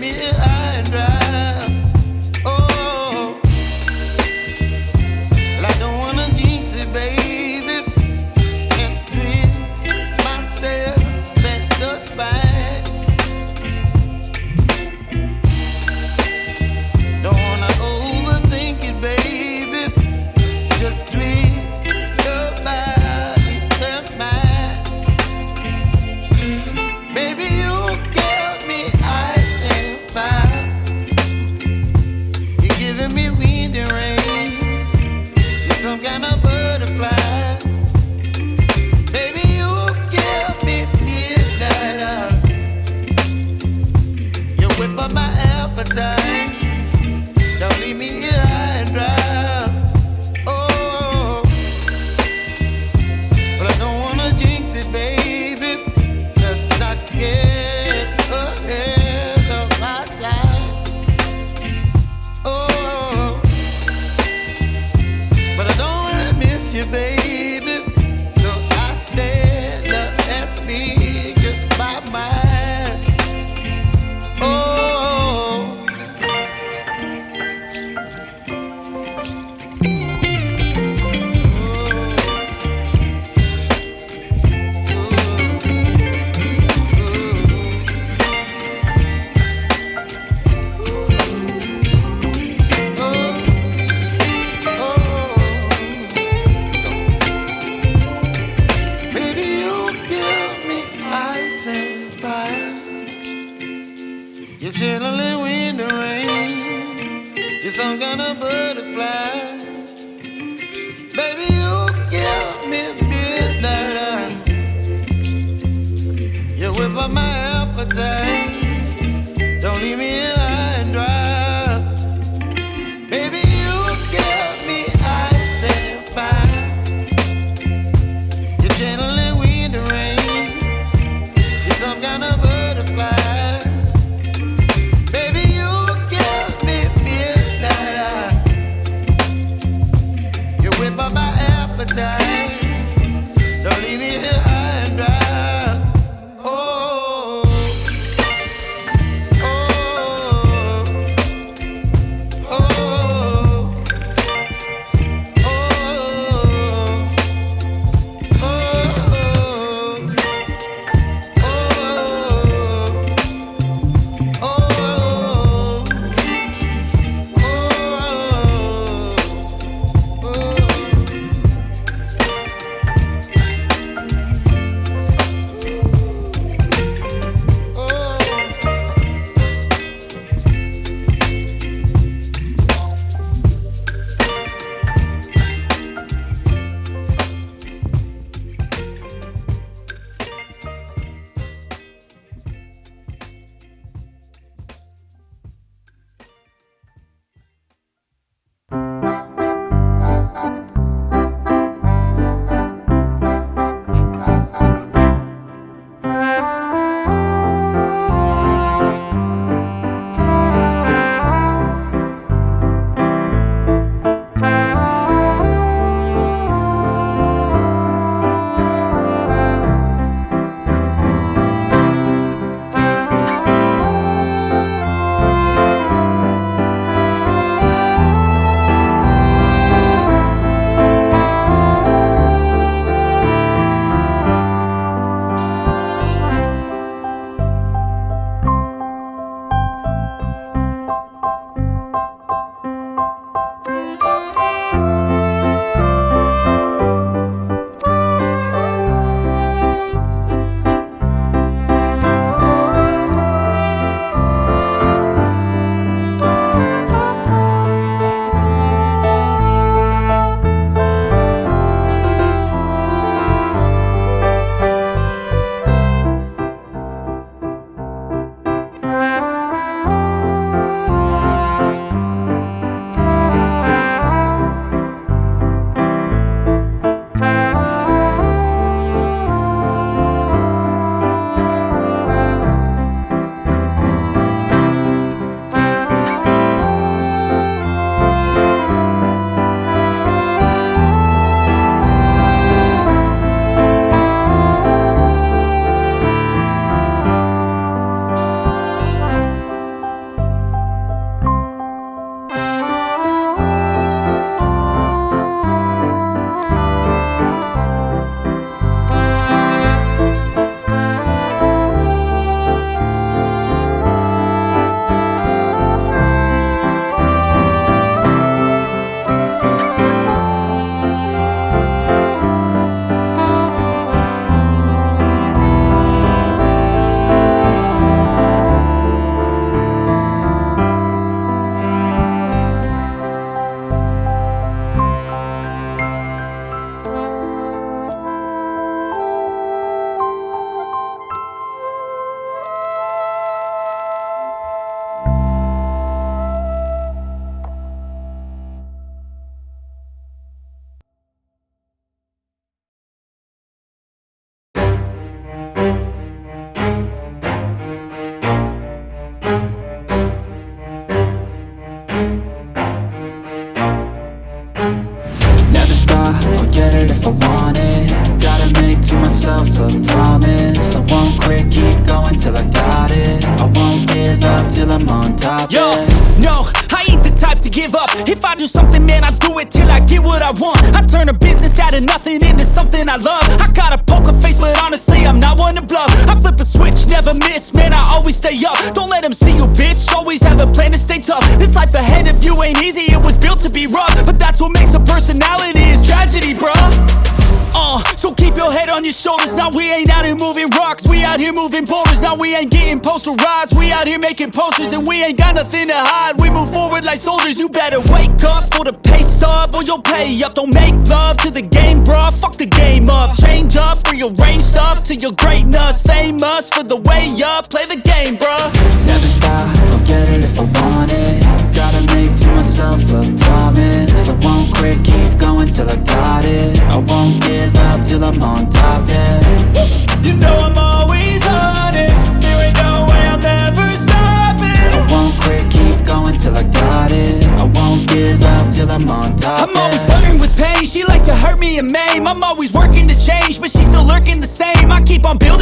me high and dry. Appetite. I want it Gotta make to myself a promise. I won't quit, keep going till I got it. I won't give up till I'm on top Yo, no, I ain't the type to give up. If I do something, man, I do it till I get what I want. I turn a business out of nothing into something I love. I got a poker face, but honestly, I'm not one to bluff. I flip a switch, never miss, man, I always stay up. Don't let them see you, bitch, always have a plan to stay tough. This life ahead of you ain't easy, it was built to be rough. But that's what makes a personality is tragedy, bruh. Your head on your shoulders. Now we ain't out here moving rocks. We out here moving boulders. Now we ain't getting posterized. We out here making posters and we ain't got nothing to hide. We move forward like soldiers. You better wake up for the pay stub or you'll pay up. Don't make love to the game, bruh. Fuck the game up. Change up, rearrange stuff to your greatness. Famous for the way up. Play the game, bruh. Never stop, get it if I want it Gotta make to myself a promise I won't quit, keep going till I got it I won't give up till I'm on top, yeah You know I'm always honest. There ain't no way I'm ever stopping. I won't quit, keep going till I got it I won't give up till I'm on top, I'm always yeah flirting with pain. She like to hurt me and maim. I'm always working to change, but she's still lurking the same. I keep on building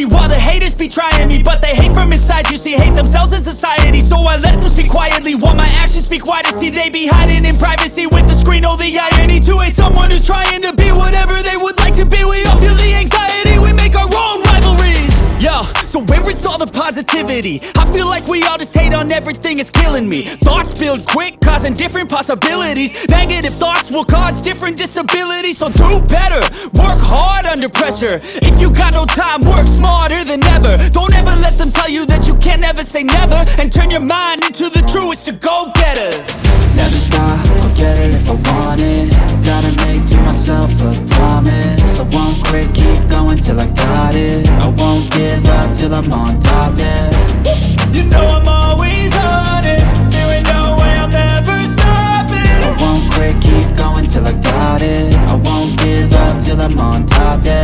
dynasty while the haters be trying me, but they hate from inside. You see, hate themselves in society, so I let them speak quietly while my actions speak wider. See, they be hiding in privacy with the screen. Oh, the irony to hate someone who's trying to be whatever they would like to be. We the positivity? I feel like we all just hate on everything, it's killing me. Thoughts build quick, causing different possibilities. Negative thoughts will cause different disabilities. So do better, work hard under pressure. If you got no time, work smarter than ever. Don't ever let them tell you that you can't never say never. And turn your mind into the truest to go getters. Never stop, I'll get it if I want it Gotta make to myself a promise I won't quit, keep till I got it I won't give up till I'm on top, yeah You know I'm always honest. There ain't no way I'm ever stopping. I won't quit, keep going till I got it I won't give up till I'm on top, yeah